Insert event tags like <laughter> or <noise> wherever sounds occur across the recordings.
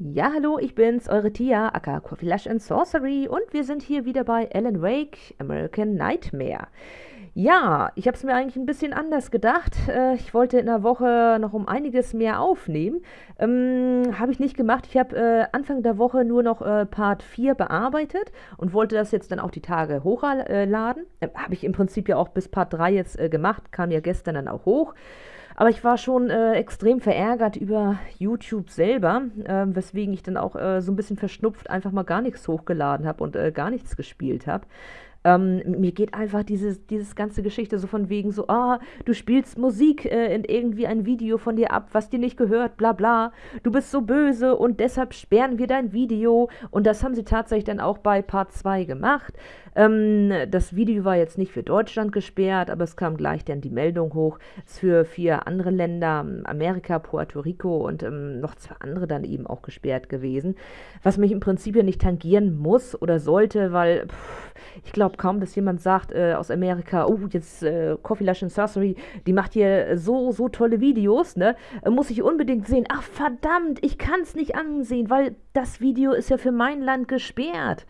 Ja, hallo, ich bin's, eure Tia, aka Coffee Lush and Sorcery und wir sind hier wieder bei Alan Wake, American Nightmare. Ja, ich habe es mir eigentlich ein bisschen anders gedacht. Äh, ich wollte in der Woche noch um einiges mehr aufnehmen. Ähm, habe ich nicht gemacht. Ich habe äh, Anfang der Woche nur noch äh, Part 4 bearbeitet und wollte das jetzt dann auch die Tage hochladen. Äh, habe ich im Prinzip ja auch bis Part 3 jetzt äh, gemacht, kam ja gestern dann auch hoch. Aber ich war schon äh, extrem verärgert über YouTube selber, äh, weswegen ich dann auch äh, so ein bisschen verschnupft einfach mal gar nichts hochgeladen habe und äh, gar nichts gespielt habe. Ähm, mir geht einfach dieses, dieses ganze Geschichte so von wegen so, ah, du spielst Musik äh, in irgendwie ein Video von dir ab, was dir nicht gehört, bla bla. Du bist so böse und deshalb sperren wir dein Video. Und das haben sie tatsächlich dann auch bei Part 2 gemacht. Ähm, das Video war jetzt nicht für Deutschland gesperrt, aber es kam gleich dann die Meldung hoch. Es ist für vier andere Länder, Amerika, Puerto Rico und ähm, noch zwei andere dann eben auch gesperrt gewesen. Was mich im Prinzip ja nicht tangieren muss oder sollte, weil pff, ich glaube kaum, dass jemand sagt äh, aus Amerika, oh, jetzt äh, Coffee Lush and Sorcery, die macht hier so, so tolle Videos, ne? Äh, muss ich unbedingt sehen. Ach verdammt, ich kann es nicht ansehen, weil das Video ist ja für mein Land gesperrt.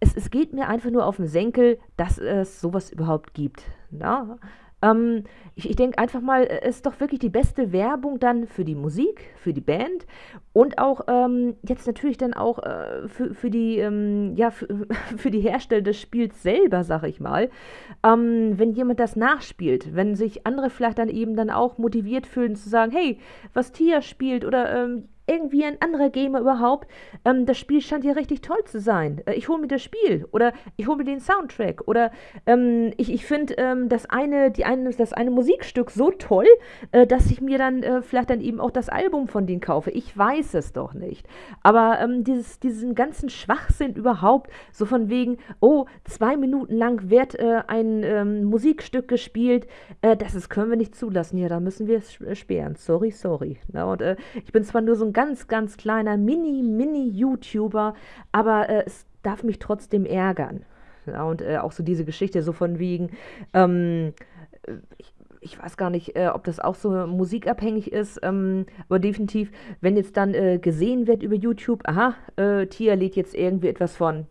Es, es geht mir einfach nur auf den Senkel, dass es sowas überhaupt gibt. Ja? Ähm, ich, ich denke einfach mal, es ist doch wirklich die beste Werbung dann für die Musik, für die Band und auch ähm, jetzt natürlich dann auch äh, für, für die, ähm, ja, für, <laughs> für, die Hersteller des Spiels selber, sag ich mal. Ähm, wenn jemand das nachspielt, wenn sich andere vielleicht dann eben dann auch motiviert fühlen zu sagen, hey, was Tia spielt oder ähm, irgendwie ein anderer Gamer überhaupt, ähm, das Spiel scheint ja richtig toll zu sein. Äh, ich hole mir das Spiel oder ich hole mir den Soundtrack oder ähm, ich, ich finde ähm, das, eine, die eine, das eine Musikstück so toll, äh, dass ich mir dann äh, vielleicht dann eben auch das Album von denen kaufe. Ich weiß es doch nicht. Aber ähm, dieses, diesen ganzen Schwachsinn überhaupt, so von wegen, oh, zwei Minuten lang wird äh, ein ähm, Musikstück gespielt, äh, das ist, können wir nicht zulassen. Ja, da müssen wir es sperren. Sorry, sorry. Na, und äh, ich bin zwar nur so ein ganz, ganz kleiner Mini-Mini-YouTuber, aber äh, es darf mich trotzdem ärgern. Ja, und äh, auch so diese Geschichte so von wegen, ähm, ich, ich, weiß gar nicht, äh, ob das auch so musikabhängig ist, ähm, aber definitiv, wenn jetzt dann äh, gesehen wird über YouTube, aha, äh, Tia lädt jetzt irgendwie etwas von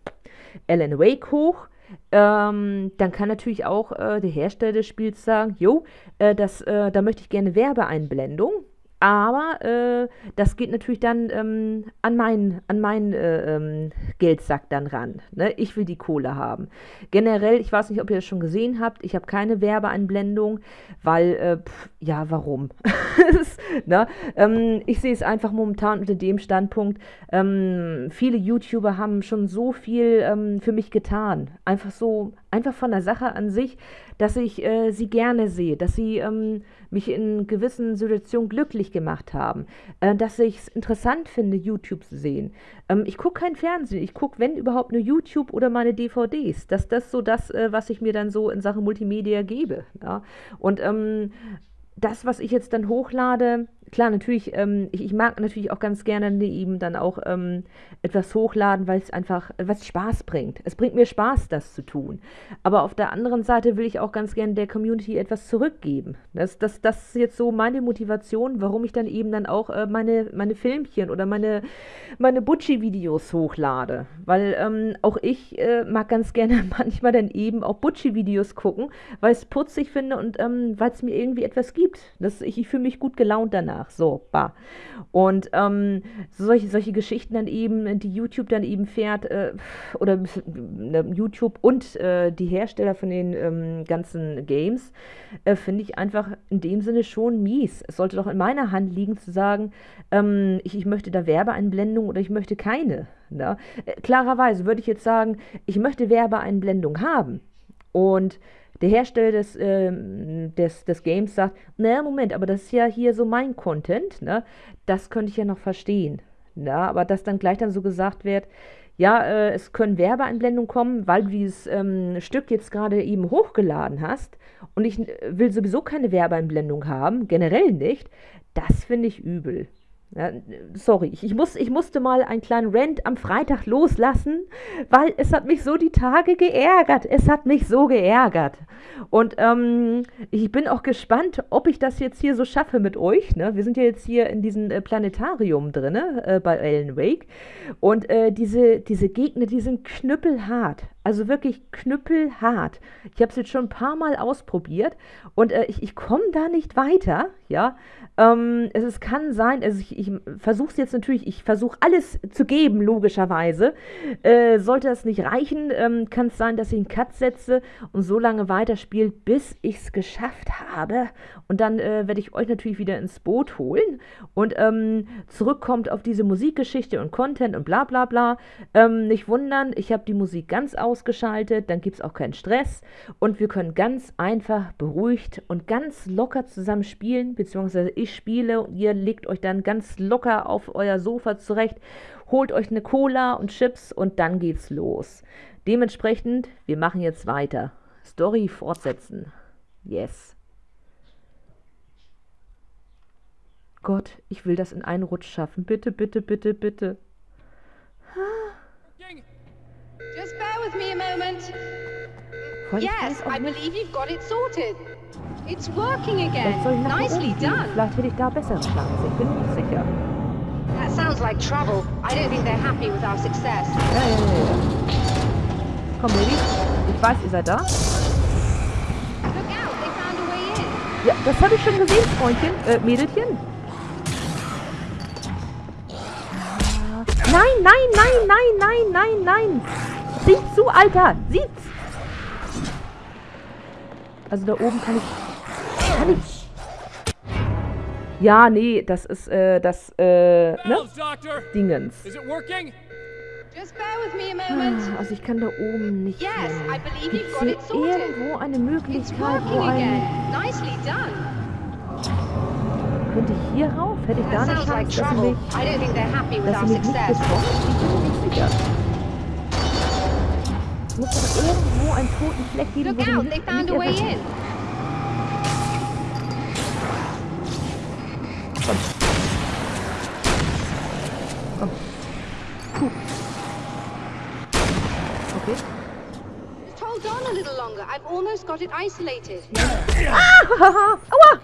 Alan Wake hoch, ähm, dann kann natürlich auch äh, der Hersteller des Spiels sagen, jo, äh, das, äh, da möchte ich gerne Werbeeinblendung. Aber äh, das geht natürlich dann ähm, an meinen, an meinen äh, ähm, Geldsack dann ran. Ne? Ich will die Kohle haben. Generell, ich weiß nicht, ob ihr das schon gesehen habt, ich habe keine Werbeeinblendung, weil, äh, pff, ja, warum? <laughs> ne? ähm, ich sehe es einfach momentan unter dem Standpunkt, ähm, viele YouTuber haben schon so viel ähm, für mich getan. Einfach so, einfach von der Sache an sich, dass ich äh, sie gerne sehe, dass sie ähm, mich in gewissen Situationen glücklich gemacht haben, äh, dass ich es interessant finde, YouTube zu sehen. Ähm, ich gucke kein Fernsehen, ich gucke, wenn überhaupt, nur YouTube oder meine DVDs. Das ist so das, äh, was ich mir dann so in Sachen Multimedia gebe. Ja? Und ähm, das, was ich jetzt dann hochlade, klar, natürlich, ähm, ich, ich, mag natürlich auch ganz gerne eben dann auch ähm, etwas hochladen, weil es einfach, was Spaß bringt. Es bringt mir Spaß, das zu tun. Aber auf der anderen Seite will ich auch ganz gerne der Community etwas zurückgeben. Das, das, das ist jetzt so meine Motivation, warum ich dann eben dann auch äh, meine, meine Filmchen oder meine, meine Butchi-Videos hochlade. Weil ähm, auch ich äh, mag ganz gerne <laughs> manchmal dann eben auch Butchi-Videos gucken, weil ich es putzig finde und ähm, weil es mir irgendwie etwas gibt. Das, ich, ich fühle mich gut gelaunt danach nach. So, bah. Und ähm, solche, solche Geschichten dann eben, die YouTube dann eben fährt, äh, oder äh, YouTube und äh, die Hersteller von den ähm, ganzen Games, äh, finde ich einfach in dem Sinne schon mies. Es sollte doch in meiner Hand liegen zu sagen, ähm, ich, ich möchte da Werbeeinblendung oder ich möchte keine. Ne? klarerweise würde ich jetzt sagen, ich möchte Werbeeinblendung haben. Und der Hersteller des, äh, des, des Games sagt, naja, Moment, aber das ist ja hier so mein Content, ne? Das könnte ich ja noch verstehen. Ja, aber dass dann gleich dann so gesagt wird, ja, äh, es können Werbeeinblendungen kommen, weil du dieses ähm, Stück jetzt gerade eben hochgeladen hast und ich will sowieso keine Werbeeinblendung haben, generell nicht, das finde ich übel. Ja, sorry, ich, muss, ich musste mal einen kleinen Rant am Freitag loslassen, weil es hat mich so die Tage geärgert. Es hat mich so geärgert. Und ähm, ich bin auch gespannt, ob ich das jetzt hier so schaffe mit euch. Ne? Wir sind ja jetzt hier in diesem äh, Planetarium drin, äh, bei Alan Wake. Und äh, diese, diese Gegner, die sind knüppelhart. Also wirklich knüppelhart. Ich habe es jetzt schon ein paar Mal ausprobiert und äh, ich, ich komme da nicht weiter, ja. Ähm, es, es kann sein, also ich, ich versuche es jetzt natürlich, ich versuche alles zu geben, logischerweise. Äh, sollte das nicht reichen, ähm, kann es sein, dass ich einen Cut setze und so lange weiterspiele, bis ich es geschafft habe. Und dann äh, werde ich euch natürlich wieder ins Boot holen und ähm, zurückkommt auf diese Musikgeschichte und Content und bla bla bla. Ähm, nicht wundern, ich habe die Musik ganz ausgeschaltet, dann gibt es auch keinen Stress und wir können ganz einfach beruhigt und ganz locker zusammen spielen, beziehungsweise ich spiele und ihr legt euch dann ganz locker auf euer Sofa zurecht, holt euch eine Cola und Chips und dann geht's los. Dementsprechend, wir machen jetzt weiter. Story fortsetzen. Yes. Gott, ich will das in einen Rutsch schaffen. Bitte, bitte, bitte, bitte. Bear with me a moment. Yes, I believe you've got it sorted. It's working again. Nicely done. Vielleicht hätte ich da bessere Chance. Ich bin nicht sicher. That sounds like trouble. I don't think they're happy with our success. Ja, ja, ja, ja. Komm, Baby. Ich weiß, ihr seid da. Look out, they found a way in. Ja, das habe ich schon gesehen, Freundchen. Äh, Mädelchen. Nein, nein, nein, nein, nein, nein, nein. Sieh zu, Alter. Sieh's. Also da oben kann ich... Kann ich... Ja, nee, das ist, äh, das, äh, ne? Dingens. Just bear with me a moment. Also ich kann da oben nicht Yes, hin. I believe Gibt you've es got hier irgendwo eine Möglichkeit, wo ein... Könnte ich hier rauf? Hätte ich da eine Chance, dass sie mich, I don't think they're happy with dass our sie mich nicht success. bekommt? Ich bin mir nicht sicher. Muss doch irgendwo einen toten Fleck geben, Look wo sie out, they found a way in. Komm. Puh. Okay. Just hold on a little longer. I've almost got it isolated. Hahaha. Aua!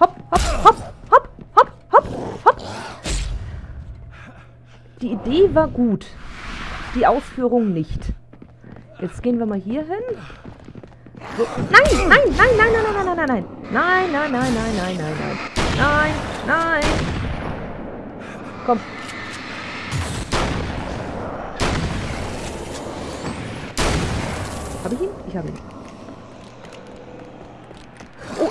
Hopp, hopp, hopp, hopp, hopp, hopp, hopp. Die Idee war gut. Die Ausführung nicht. Jetzt gehen wir mal hier hin. So. Nein, nein, nein, nein, nein, nein, nein, nein, nein. Nein, nein, nein, nein, nein, nein, nein. Nein, nein. Komm. Habe ich ihn? Ich habe ihn. Oh.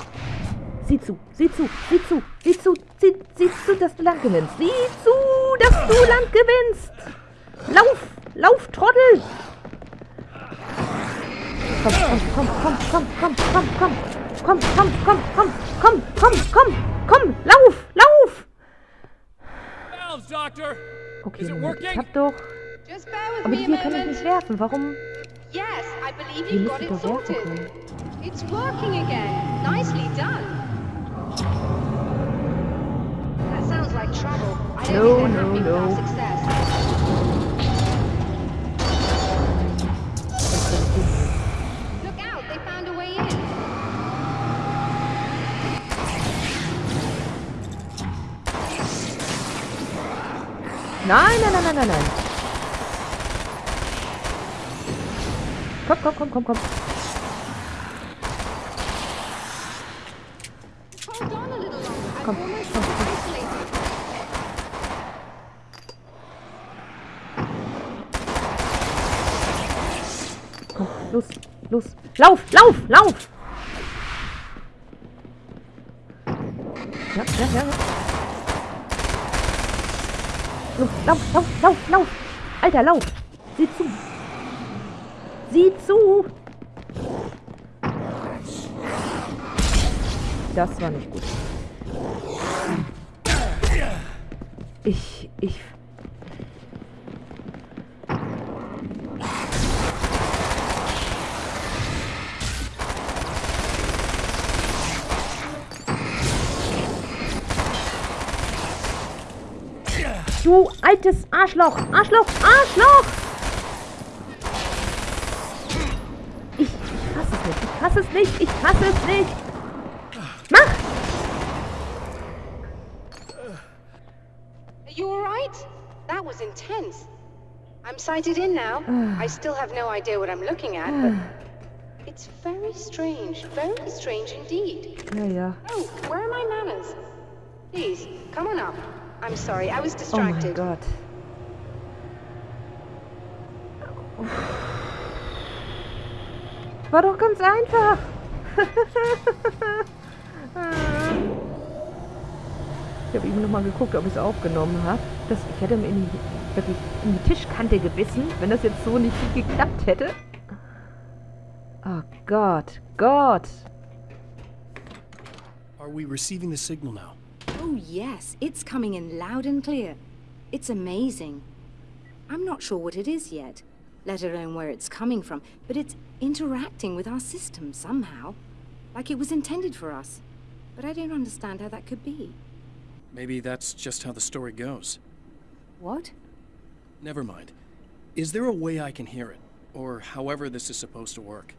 Sieh zu, sieh zu, sieh zu, sieh zu, sieh, sieh zu, dass du Land gewinnst. Sieh zu, dass du Land gewinnst. Lauf, lauf, Trottel. Komm, komm, komm, komm, komm, komm, komm, komm, komm, komm, komm, komm, komm, komm, komm, komm, lauf, lauf. Okay, Is it Moment, ich working? hab doch... Aber hier kann ich nicht werfen. Warum? Yes, I believe you've got it doch werfen sorted. können. It's working again. Nicely done. That sounds like trouble. I don't No, think they're no, happy with our no. success. Nein, nein, nein, nein, nein, nein. Komm, komm, komm, komm, komm. Komm, komm, komm. Komm, los, los. Lauf, lauf, lauf! Ja, ja, ja. ja. Los, lauf, lauf, lauf, lauf! Alter, lauf! Sieh zu! Sieh zu! Das war nicht gut. Ich, ich Du altes Arschloch! Arschloch! Arschloch! Ich, ich hasse es nicht. Ich hasse es nicht. Ich hasse es nicht. Mach! Are you alright? That was intense. I'm sighted in now. I still have no idea what I'm looking at, but it's very strange. Very strange indeed. Yeah, yeah. Oh, where are my manners? Please, come on up. I'm sorry, I was distracted. Oh mein Gott. War doch ganz einfach. <laughs> ich habe eben noch mal geguckt, ob ich es aufgenommen habe. Ich hätte mir in die, wirklich in die Tischkante gebissen, wenn das jetzt so nicht geklappt hätte. Oh Gott, Gott. Are we receiving the signal now? Oh, yes. It's coming in loud and clear. It's amazing. I'm not sure what it is yet, let alone where it's coming from, but it's interacting with our system somehow. Like it was intended for us. But I don't understand how that could be. Maybe that's just how the story goes. What? Never mind. Is there a way I can hear it? Or however this is supposed to work?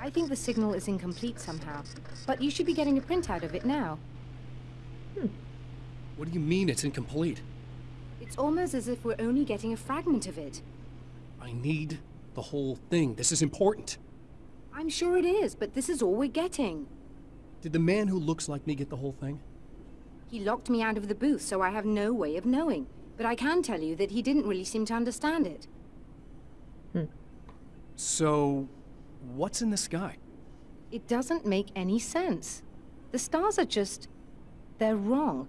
I think the signal is incomplete somehow. But you should be getting a printout of it now. What do you mean it's incomplete? It's almost as if we're only getting a fragment of it. I need the whole thing. This is important. I'm sure it is, but this is all we're getting. Did the man who looks like me get the whole thing? He locked me out of the booth, so I have no way of knowing. But I can tell you that he didn't really seem to understand it. Hmm. So, what's in the sky? It doesn't make any sense. The stars are just they're wrong.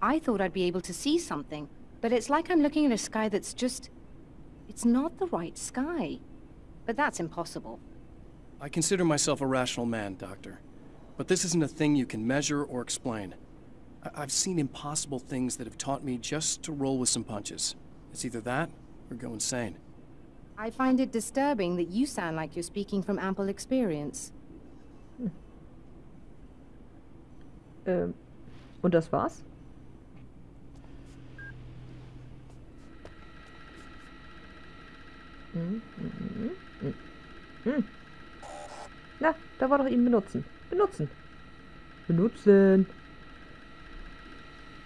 I thought I'd be able to see something, but it's like I'm looking at a sky that's just... It's not the right sky. But that's impossible. I consider myself a rational man, Doctor. But this isn't a thing you can measure or explain. I have seen impossible things that have taught me just to roll with some punches. It's either that, or go insane. I find it disturbing that you sound like you're speaking from ample experience. Hmm. Um, Und das war's? Hm, hm, hm, hm. hm. hm. Na, da war doch eben benutzen. Benutzen. Benutzen.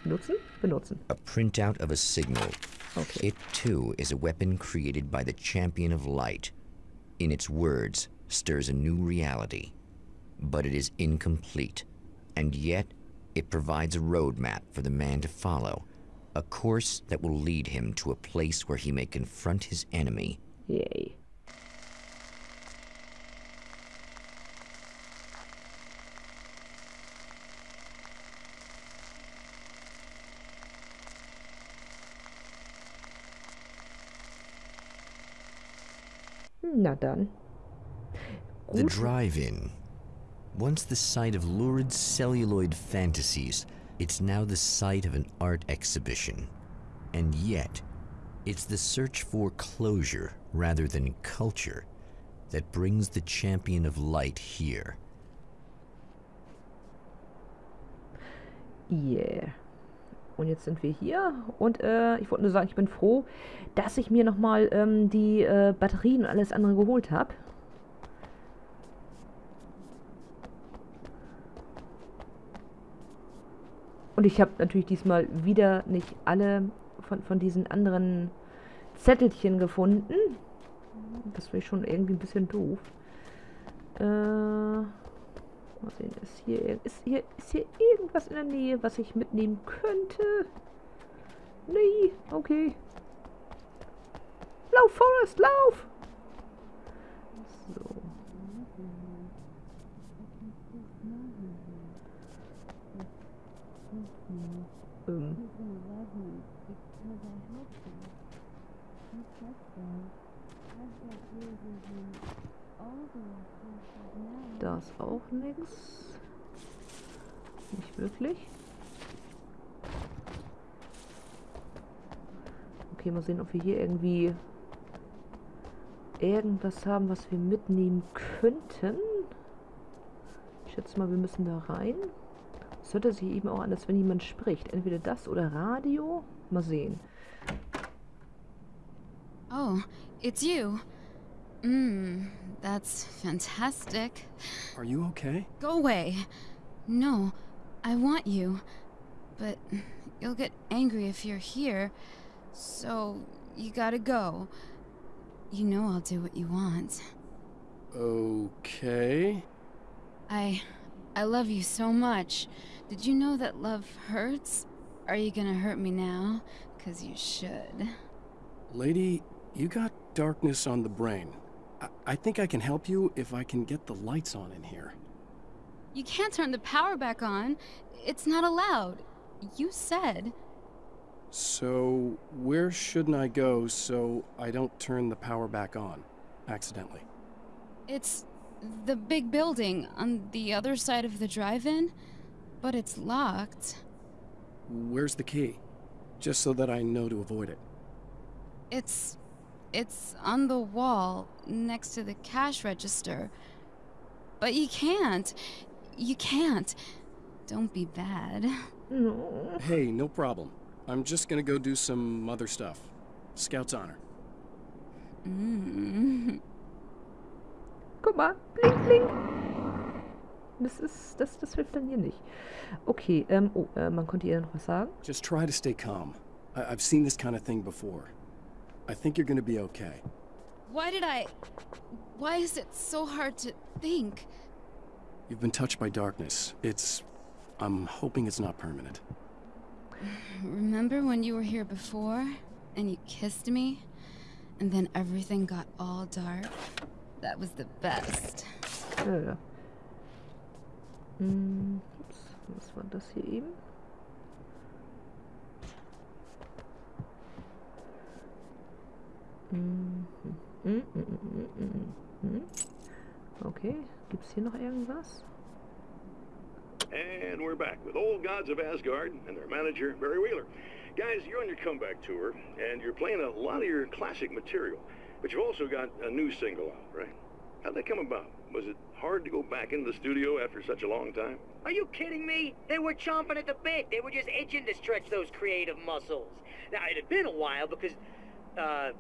Benutzen? Benutzen. A printout of a signal. Okay. It too is a weapon created by the Champion of Light. In its words, stirs a new reality. But it is incomplete. And yet it provides a roadmap for the man to follow, a course that will lead him to a place where he may confront his enemy. Yay. Hmm, not done. The drive-in once the site of lurid celluloid fantasies, it's now the site of an art exhibition. And yet, it's the search for closure rather than culture that brings the champion of light here. Yeah. Und jetzt sind wir hier und äh, ich wollte nur sagen, ich bin froh, dass ich mir nochmal ähm, die äh, Batterien und alles andere geholt habe. Und ich habe natürlich diesmal wieder nicht alle von, von diesen anderen Zettelchen gefunden. Das wäre schon irgendwie ein bisschen doof. Äh, mal sehen, ist hier, ist, hier, ist hier irgendwas in der Nähe, was ich mitnehmen könnte? Nee, okay. Lauf, Forrest, lauf! So. Ähm. Da ist auch nichts. Nicht wirklich. Okay, mal sehen, ob wir hier irgendwie irgendwas haben, was wir mitnehmen könnten. Ich schätze mal, wir müssen da rein. Es hört sich eben auch an, als wenn jemand spricht. Entweder das oder Radio. Mal sehen. Oh, it's you. Mmm, that's fantastic. Are you okay? Go away. No, I want you. But you'll get angry if you're here. So, you gotta go. You know I'll do what you want. Okay. I. I love you so much. Did you know that love hurts? Are you gonna hurt me now? Cause you should. Lady, you got darkness on the brain. I, I think I can help you if I can get the lights on in here. You can't turn the power back on. It's not allowed. You said. So, where shouldn't I go so I don't turn the power back on accidentally? It's the big building on the other side of the drive-in, but it's locked. Where's the key? Just so that I know to avoid it. It's it's on the wall next to the cash register. But you can't. You can't. Don't be bad. No. Hey, no problem. I'm just gonna go do some other stuff. Scout's honor. Mm. <laughs> Guck mal. Blink, blink. Das ist. Das, das hilft dann hier nicht. Okay, ähm, oh, äh, man konnte ihr noch was sagen? Just try to stay calm. I- I've seen this kind of thing before. I think you're gonna be okay. Why did I Why is it so hard to think? You've been touched by darkness. It's. I'm hoping it's not permanent. Remember when you were here before and you kissed me and then everything got all dark? That was the best. Ja, ja. Hm, was war das hier eben? Okay, gibt's hier noch irgendwas? And we're back with Old Gods of Asgard and their manager, Barry Wheeler. Guys, you're on your comeback tour, and you're playing a lot of your classic material, but you've also got a new single out, right? How'd that come about? Was it hard to go back into the studio after such a long time? Are you kidding me? They were chomping at the bit. They were just itching to stretch those creative muscles. Now, it had been a while because, uh,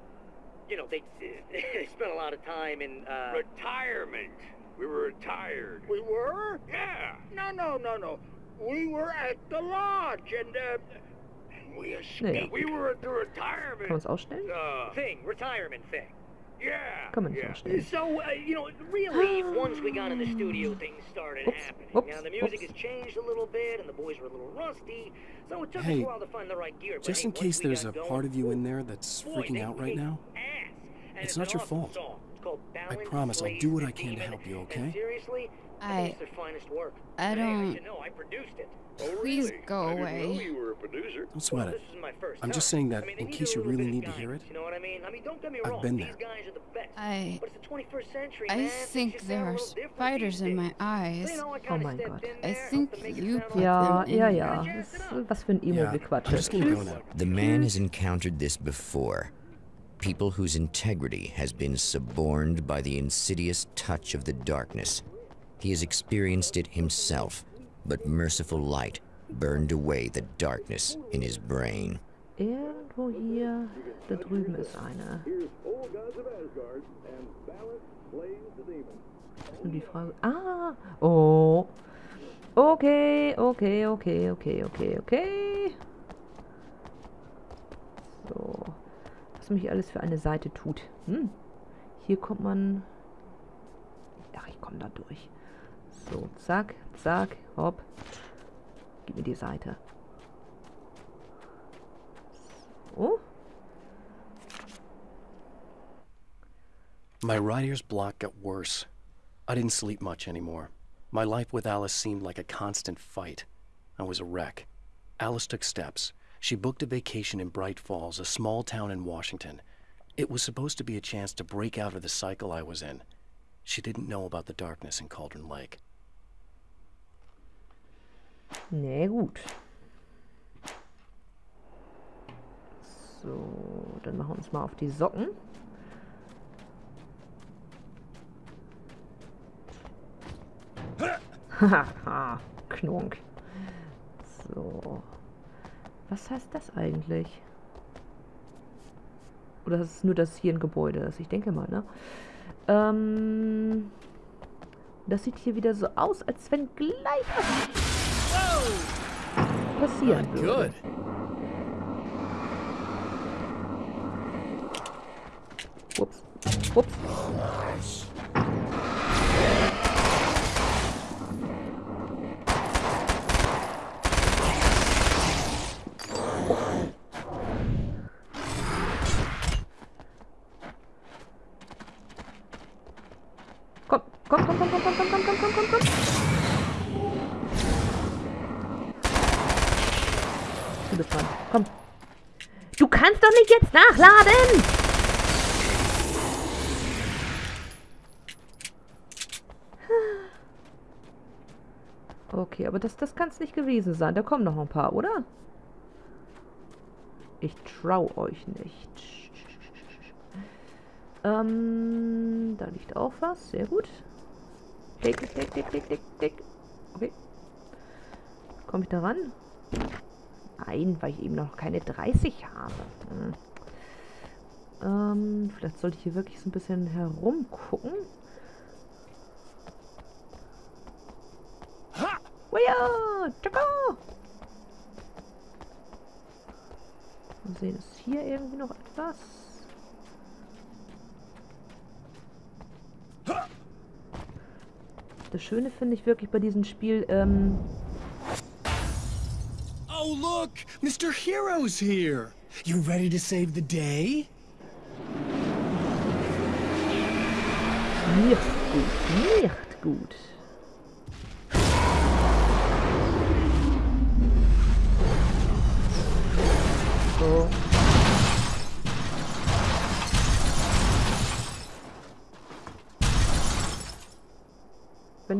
you know, they, <laughs> they spent a lot of time in, uh... Retirement. We were retired. We were? Yeah. No, no, no, no. We were at the lodge and, uh... We Naja, escaped. We were at the kann man retirement. es ausstellen? Uh, Thing, retirement thing. yeah. Kann man nicht yeah. ausstellen. So, uh, you know, really, <gasps> once we got in the studio, things started Oops, happening. oops, now, the music oops. has changed a little bit, and the boys were a little rusty, so it took Hey, us a while to find the right gear. But Just hey, in case there's a going, part of you in there that's boy, freaking out right now, ass. It's not your fault. song. I promise I'll do what I can to help you, okay? Seriously, I I don't Please go away. Don't sweat it. I'm just saying that in case you really need to hear it. I've been there. I I think there are spiders in my eyes. Oh my god. I think you put yeah, them in. Ja, ja, ja. Was für ein Emo-Gequatsche. Yeah, I'm just gonna go now. The man has encountered this before. People whose integrity has been suborned by the insidious touch of the darkness. He has experienced it himself, but merciful light burned away the darkness in his brain. Irgendwo hier, da drüben ist eine. Old Gods of Asgard and Balance Slays the Demon. Ist nur die Frage. Ah! Oh! Okay, okay, okay, okay, okay, okay. So. Mich alles für eine Seite tut. Hm. Hier kommt man. Ach, ich komme da durch. So, zack, zack, hopp. Gib mir die Seite. So. My writer's block got worse. I didn't sleep much anymore. My life with Alice seemed like a constant fight. I was a wreck. Alice took steps. She booked a vacation in Bright Falls, a small town in Washington. It was supposed to be a chance to break out of the cycle I was in. She didn't know about the darkness in Cauldron Lake. Na gut. So, dann machen wir uns mal auf die Socken. Haha, Knunk. Was heißt das eigentlich? Oder ist es nur, dass hier ein Gebäude ist? Ich denke mal, ne? Ähm, das sieht hier wieder so aus, als wenn gleich was passieren würde. Ups. Ups. Komm, komm, komm, komm, komm, komm, komm, komm. Du bist dran. Komm. Du kannst doch nicht jetzt nachladen! Okay, aber das, das kann es nicht gewesen sein. Da kommen noch ein paar, oder? Ich trau euch nicht. Ähm, da liegt auch was. Sehr gut. Klick, klick, klick, klick, klick, klick. Okay. Komme ich da ran? Nein, weil ich eben noch keine 30 habe. Hm. Ähm, vielleicht sollte ich hier wirklich so ein bisschen herumgucken. Weia! Tschakka! Mal sehen, ist hier irgendwie noch etwas? Das Schöne finde ich wirklich bei diesem Spiel, ähm... Oh, look! Mr. Hero's here! You ready to save the day? Nicht gut, nicht gut.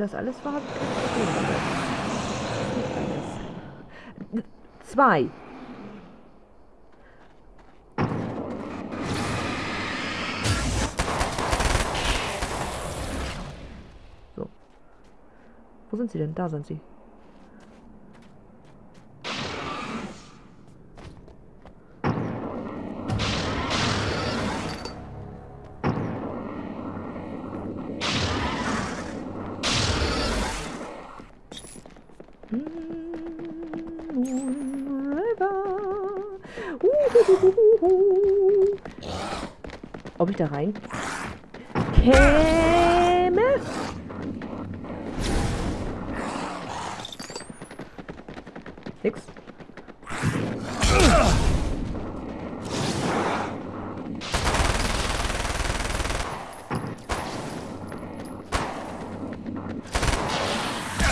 Das alles war, habe ich kein Zwei. So. Wo sind sie denn? Da sind sie. Ob ich da rein käme? Nix.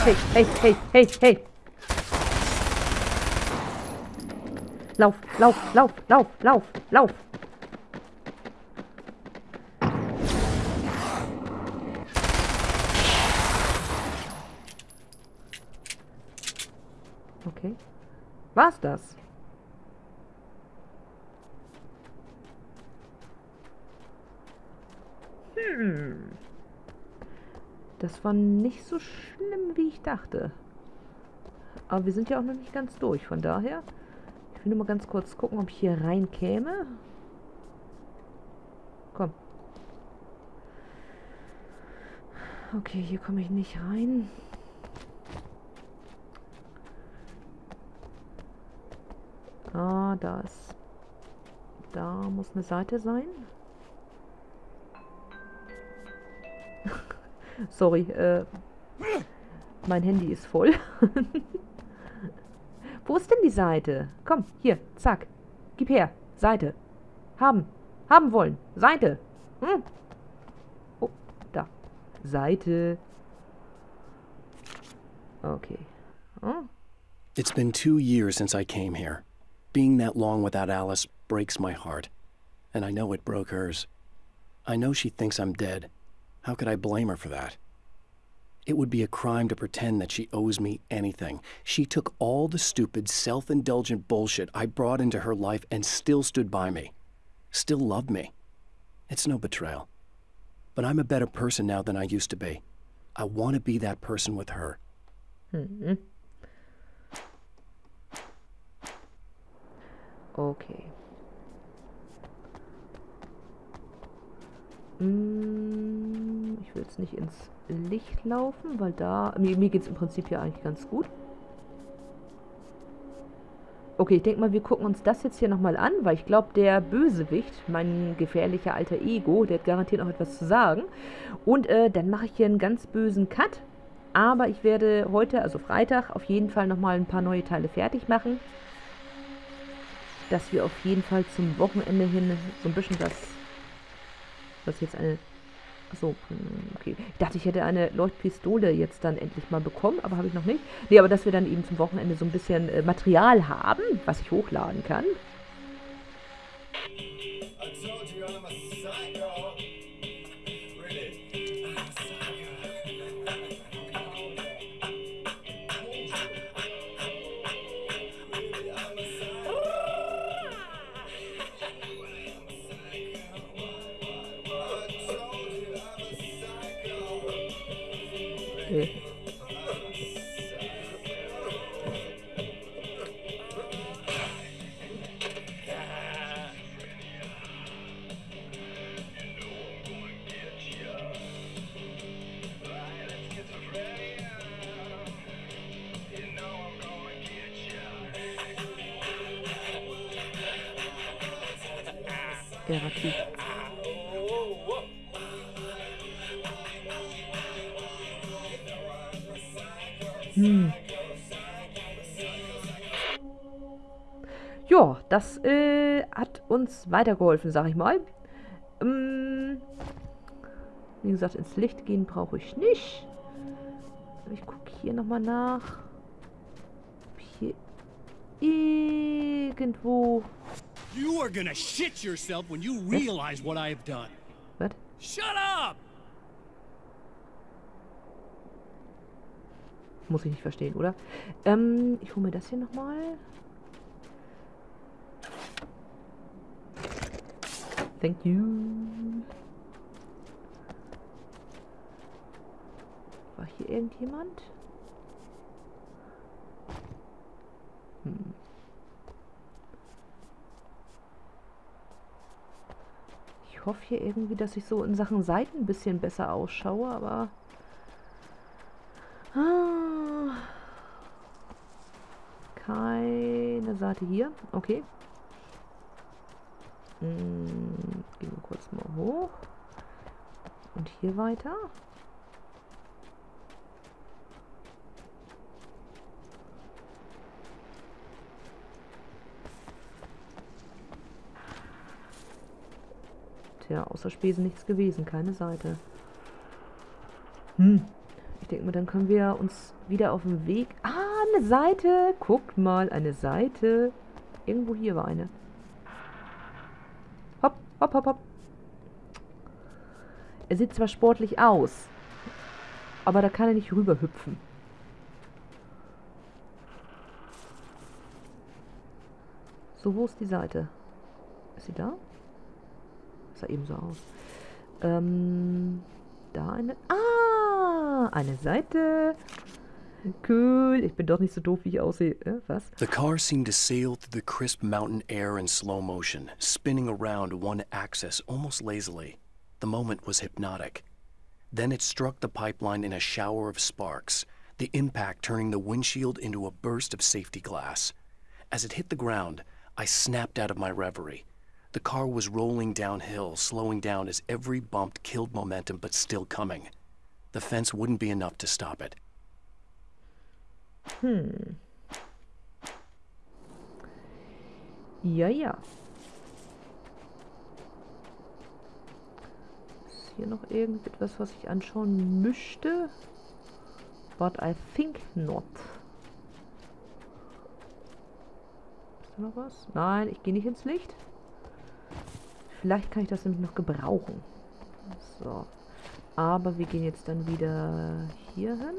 Hey, hey, hey, hey, hey. Lauf, lauf, lauf, lauf, lauf, lauf. Okay. War's das? Hm. Das war nicht so schlimm, wie ich dachte. Aber wir sind ja auch noch nicht ganz durch, von daher... Will nur mal ganz kurz gucken, ob ich hier rein käme. Komm. Okay, hier komme ich nicht rein. Ah, da ist... Da muss eine Seite sein. <laughs> Sorry, äh... Mein Handy ist voll. <laughs> Wo ist denn die Seite? Komm, hier, zack. Gib her. Seite. Haben. Haben wollen. Seite. Hm. Oh, da. Seite. Okay. Oh. It's been two years since I came here. Being that long without Alice breaks my heart. And I know it broke hers. I know she thinks I'm dead. How could I blame her for that? It would be a crime to pretend that she owes me anything. She took all the stupid, self-indulgent bullshit I brought into her life and still stood by me. Still loved me. It's no betrayal. But I'm a better person now than I used to be. I want to be that person with her. Mm hmm Okay. Ich will jetzt nicht ins Licht laufen, weil da... Mir, mir geht es im Prinzip ja eigentlich ganz gut. Okay, ich denke mal, wir gucken uns das jetzt hier nochmal an, weil ich glaube, der Bösewicht, mein gefährlicher alter Ego, der hat garantiert noch etwas zu sagen. Und äh, dann mache ich hier einen ganz bösen Cut. Aber ich werde heute, also Freitag, auf jeden Fall nochmal ein paar neue Teile fertig machen. Dass wir auf jeden Fall zum Wochenende hin so ein bisschen das... Was jetzt eine Achso, hm, okay. Ich dachte, ich hätte eine Leuchtpistole jetzt dann endlich mal bekommen, aber habe ich noch nicht. Nee, aber dass wir dann eben zum Wochenende so ein bisschen äh, Material haben, was ich hochladen kann. Therapie. Hm. Ja, das äh, hat uns weitergeholfen, sag ich mal. Ähm, wie gesagt, ins Licht gehen brauche ich nicht. Ich gucke hier nochmal nach. Ob hier irgendwo... You are gonna shit yourself when you realize what I have done. Was? Shut up! Muss ich nicht verstehen, oder? Ähm, ich hole mir das hier nochmal. Thank you. War hier irgendjemand? Hm. Hoffe hier irgendwie, dass ich so in Sachen Seiten ein bisschen besser ausschaue, aber... Ah. Keine Seite hier. Okay. Hm, gehen wir kurz mal hoch. Und hier weiter. Tja, außer Spesen nichts gewesen. Keine Seite. Hm. Ich denke mal, dann können wir uns wieder auf den Weg... Ah, eine Seite! Guckt mal, eine Seite. Irgendwo hier war eine. Hopp, hopp, hopp, hopp. Er sieht zwar sportlich aus, aber da kann er nicht rüber hüpfen. So, wo ist die Seite? Ist sie da? Sah eben so aus. Ähm, da eine... Ah, eine Seite. Cool. Ich bin doch nicht so doof, wie ich aussehe. Äh, was? The car seemed to sail through the crisp mountain air in slow motion, spinning around one axis almost lazily. The moment was hypnotic. Then it struck the pipeline in a shower of sparks, the impact turning the windshield into a burst of safety glass. As it hit the ground, I snapped out of my reverie. The car was rolling downhill, slowing down as every bump killed momentum but still coming. The fence wouldn't be enough to stop it. Hm. Ja, ja. Ist hier noch irgendetwas, was ich anschauen müsste? But I think not. Ist da noch was? Nein, ich gehe nicht ins Licht. Vielleicht kann ich das nämlich noch gebrauchen. So. Aber wir gehen jetzt dann wieder hier hin.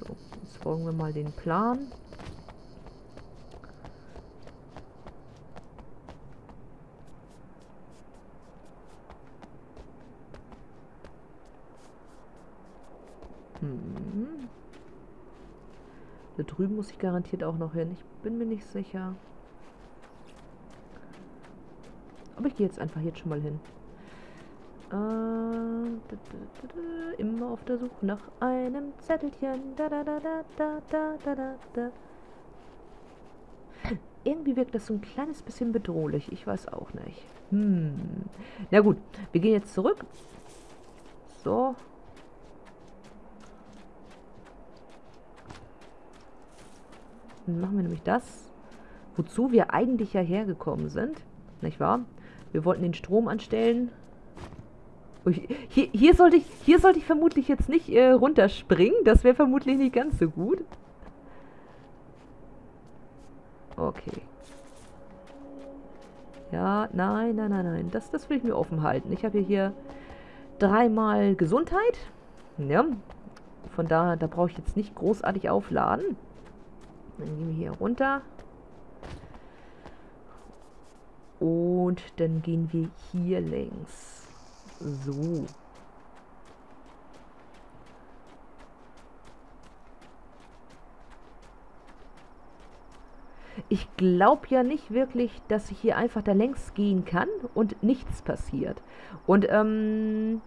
So, jetzt folgen wir mal den Plan. Hm. Da drüben muss ich garantiert auch noch hin. Ich bin mir nicht sicher. Aber ich gehe jetzt einfach jetzt schon mal hin. Äh, immer auf der Suche nach einem Zettelchen. Da, da, da, da, da, da, da, da. Irgendwie wirkt das so ein kleines bisschen bedrohlich. Ich weiß auch nicht. Hm. Na gut, wir gehen jetzt zurück. So. Dann machen wir nämlich das, wozu wir eigentlich ja hergekommen sind. Nicht wahr? Wir wollten den Strom anstellen. Hier, hier, sollte, ich, hier sollte ich vermutlich jetzt nicht äh, runterspringen. Das wäre vermutlich nicht ganz so gut. Okay. Ja, nein, nein, nein, nein. Das, das will ich mir offen halten. Ich habe hier dreimal Gesundheit. Ja. Von daher, da brauche ich jetzt nicht großartig aufladen. Dann gehen wir hier runter. Und dann gehen wir hier längs. So. Ich glaube ja nicht wirklich, dass ich hier einfach da längs gehen kann und nichts passiert. Und, ähm...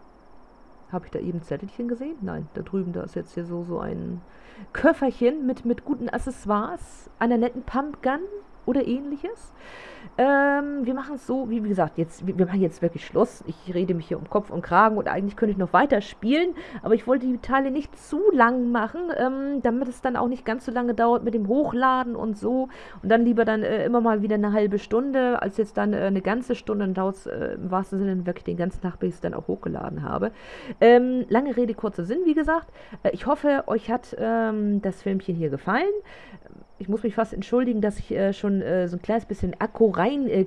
Habe ich da eben Zettelchen gesehen? Nein, da drüben, da ist jetzt hier so, so ein Köfferchen mit, mit guten Accessoires, einer netten Pumpgun oder ähnliches. Ähm, wir machen es so, wie gesagt, jetzt, wir, machen jetzt wirklich Schluss. Ich rede mich hier um Kopf und Kragen und eigentlich könnte ich noch weiter spielen, aber ich wollte die Teile nicht zu lang machen, ähm, damit es dann auch nicht ganz so lange dauert mit dem Hochladen und so. Und dann lieber dann äh, immer mal wieder eine halbe Stunde, als jetzt dann äh, eine ganze Stunde. Dann dauert es äh, im wahrsten Sinne wirklich den ganzen Tag, bis ich es dann auch hochgeladen habe. Ähm, lange Rede, kurzer Sinn, wie gesagt. Äh, ich hoffe, euch hat ähm, das Filmchen hier gefallen ich muss mich fast entschuldigen, dass ich äh, äh, so ein kleines bisschen Akku rein äh,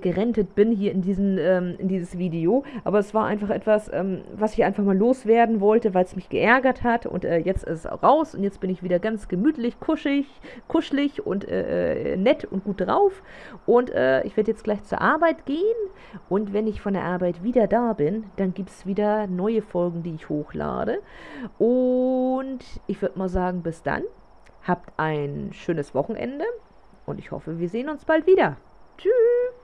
bin hier in, diesen, ähm, in dieses Video. Aber es war einfach etwas, ähm, was ich einfach mal loswerden wollte, weil es mich geärgert hat. Und äh, jetzt ist es raus und jetzt bin ich wieder ganz gemütlich, kuschig, kuschelig und äh, äh, nett und gut drauf. Und ich werde jetzt gleich zur Arbeit gehen. Und wenn ich von der Arbeit wieder da bin, dann gibt es wieder neue Folgen, die ich hochlade. Und ich würde mal sagen, bis dann. Habt ein schönes Wochenende und ich hoffe, wir sehen uns bald wieder. Tschüss!